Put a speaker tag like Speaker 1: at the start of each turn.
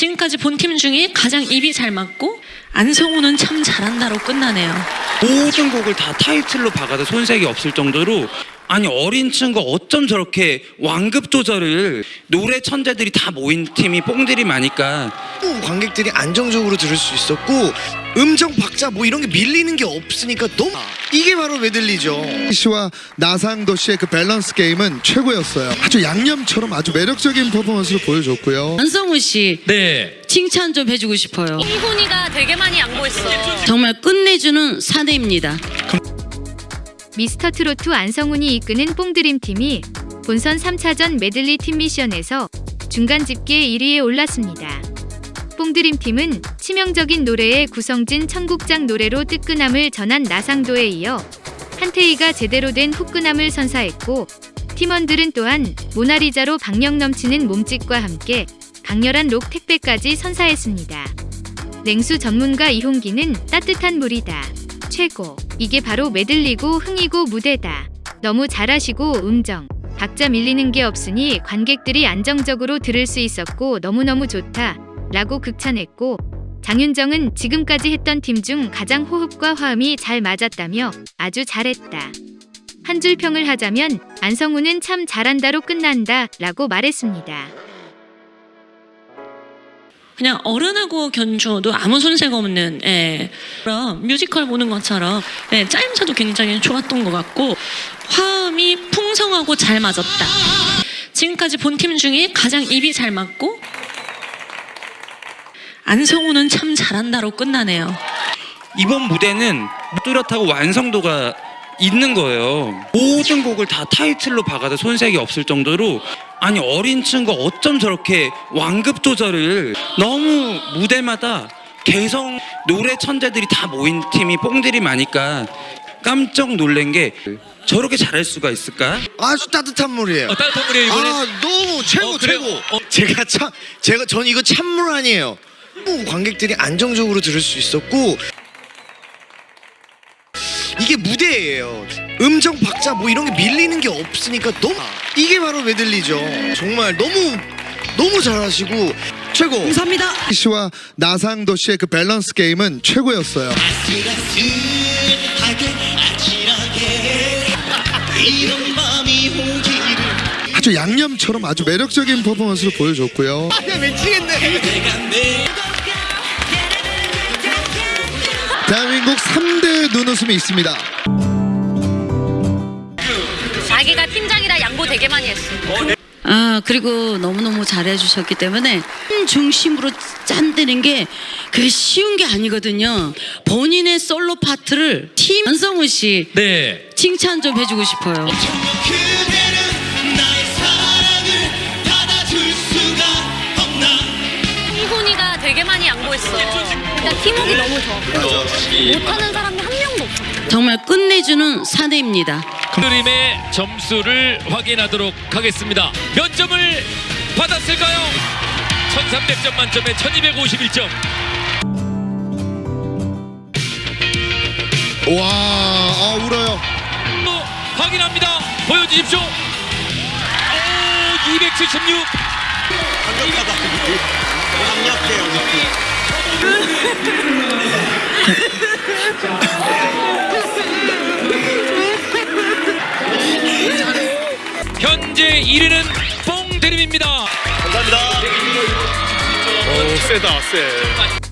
Speaker 1: 지금까지 본 팀 중에 가장 입이 잘 맞고 안성우는 참 잘한다로 끝나네요.
Speaker 2: 모든 곡을 다 타이틀로 박아도 손색이 없을 정도로 아니 어린 친구 어쩜 저렇게 완급 조절을 노래 천재들이 다 모인 팀이 뽕들이 많으니까
Speaker 3: 관객들이 안정적으로 들을 수 있었고 음정 박자 뭐 이런 게 밀리는 게 없으니까 너무 이게 바로 메들리죠.
Speaker 4: 씨와 나상도 씨의 그 밸런스 게임은 최고였어요. 아주 양념처럼 아주 매력적인 퍼포먼스를 보여줬고요.
Speaker 5: 안성우 씨
Speaker 6: 네.
Speaker 5: 칭찬 좀 해주고 싶어요.
Speaker 1: 이훈이가 되게 많이 양보했어.
Speaker 5: 정말 끝내주는 사내입니다.
Speaker 7: 미스터 트로트 안성훈이 이끄는 뽕드림 팀이 본선 3차전 메들리 팀 미션에서 중간 집계 1위에 올랐습니다. 뽕드림 팀은 치명적인 노래의 구성진 청국장 노래로 뜨끈함을 전한 나상도에 이어 한태희가 제대로 된 후끈함을 선사했고 팀원들은 또한 모나리자로 박력 넘치는 몸짓과 함께 강렬한 록 택배까지 선사했습니다. 냉수 전문가 이홍기는 따뜻한 물이다. 최고. 이게 바로 메들리고 흥이고 무대다. 너무 잘하시고 음정. 박자 밀리는 게 없으니 관객들이 안정적으로 들을 수 있었고 너무너무 좋다. 라고 극찬했고 장윤정은 지금까지 했던 팀 중 가장 호흡과 화음이 잘 맞았다며 아주 잘했다. 한 줄 평을 하자면 안성우는 참 잘한다로 끝난다 라고 말했습니다.
Speaker 1: 그냥 어른하고 견주어도 아무 손색 없는 예. 그럼 뮤지컬 보는 것처럼 예, 짜임새도 굉장히 좋았던 것 같고 화음이 풍성하고 잘 맞았다. 지금까지 본 팀 중에 가장 입이 잘 맞고 안성우는 참 잘한다로 끝나네요.
Speaker 2: 이번 무대는 뚜렷하고 완성도가 있는 거예요. 모든 곡을 다 타이틀로 박아도 손색이 없을 정도로 아니 어린 친구 어쩜 저렇게 완급 조절을 너무 무대마다 개성 노래 천재들이 다 모인 팀이 뽕들이 많으니까 깜짝 놀란 게 저렇게 잘할 수가 있을까?
Speaker 3: 아주 따뜻한 물이에요.
Speaker 6: 어, 따뜻한 분이에요 이거는.
Speaker 3: 아 너무 최고
Speaker 6: 어?
Speaker 3: 최고.
Speaker 6: 어.
Speaker 3: 제가 참 제가 전 이거 찬물 아니에요. 관객들이 안정적으로 들을 수 있었고 이게 무대예요. 음정 박자 뭐 이런 게 밀리는 게 없으니까 너무 이게 바로 메들리죠. 정말 너무 너무 잘하시고 최고.
Speaker 5: 감사합니다.
Speaker 4: 씨와 나상도 씨의 그 밸런스 게임은 최고였어요. 아주 양념처럼 아주 매력적인 퍼포먼스를 보여줬고요. 대한민국 3대 눈웃음이 있습니다.
Speaker 1: 팀장이라 양보 되게 많이 했어.
Speaker 5: 아 그리고 너무너무 잘해주셨기 때문에 팀 중심으로 짠대는 게 그게 쉬운 게 아니거든요. 본인의 솔로 파트를 팀 안성우 씨
Speaker 6: 네.
Speaker 5: 칭찬 좀 해주고 싶어요.
Speaker 1: 이훈이가 되게 많이 양보했어. 일단 팀워크 너무 좋아. 못하는 사람이 한 명도 없어.
Speaker 5: 정말 끝내주는 사내입니다.
Speaker 6: 드림의 점수를 확인하도록 하겠습니다. 몇 점을 받았을까요? 1300점 만점에 1251점.
Speaker 4: 와, 아, 울어요.
Speaker 6: 또 확인합니다. 보여주십시오. 오, 276. 뽕드림